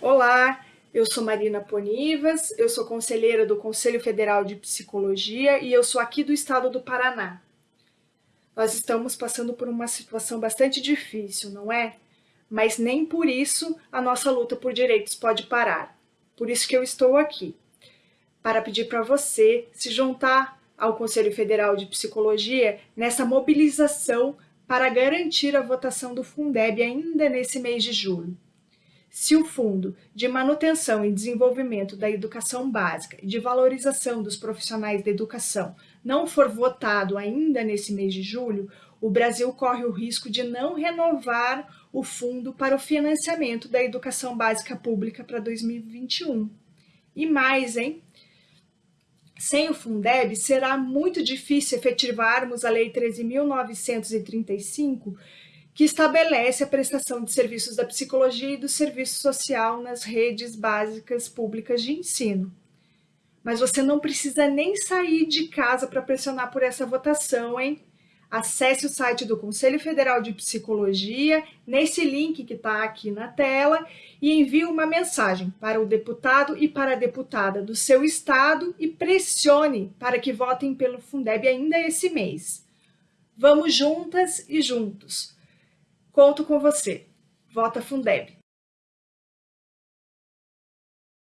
Olá, eu sou Marina Ponivas, eu sou conselheira do Conselho Federal de Psicologia e eu sou aqui do estado do Paraná. Nós estamos passando por uma situação bastante difícil, não é? Mas nem por isso a nossa luta por direitos pode parar. Por isso que eu estou aqui, para pedir para você se juntar ao Conselho Federal de Psicologia nessa mobilização para garantir a votação do Fundeb ainda nesse mês de julho. Se o Fundo de Manutenção e Desenvolvimento da Educação Básica e de Valorização dos Profissionais da Educação não for votado ainda nesse mês de julho, o Brasil corre o risco de não renovar o fundo para o financiamento da educação básica pública para 2021. E mais, hein? Sem o Fundeb, será muito difícil efetivarmos a Lei 13.935, que estabelece a prestação de serviços da psicologia e do serviço social nas redes básicas públicas de ensino. Mas você não precisa nem sair de casa para pressionar por essa votação, hein? Acesse o site do Conselho Federal de Psicologia, nesse link que está aqui na tela, e envie uma mensagem para o deputado e para a deputada do seu estado e pressione para que votem pelo Fundeb ainda esse mês. Vamos juntas e juntos Conto com você. Vota Fundeb.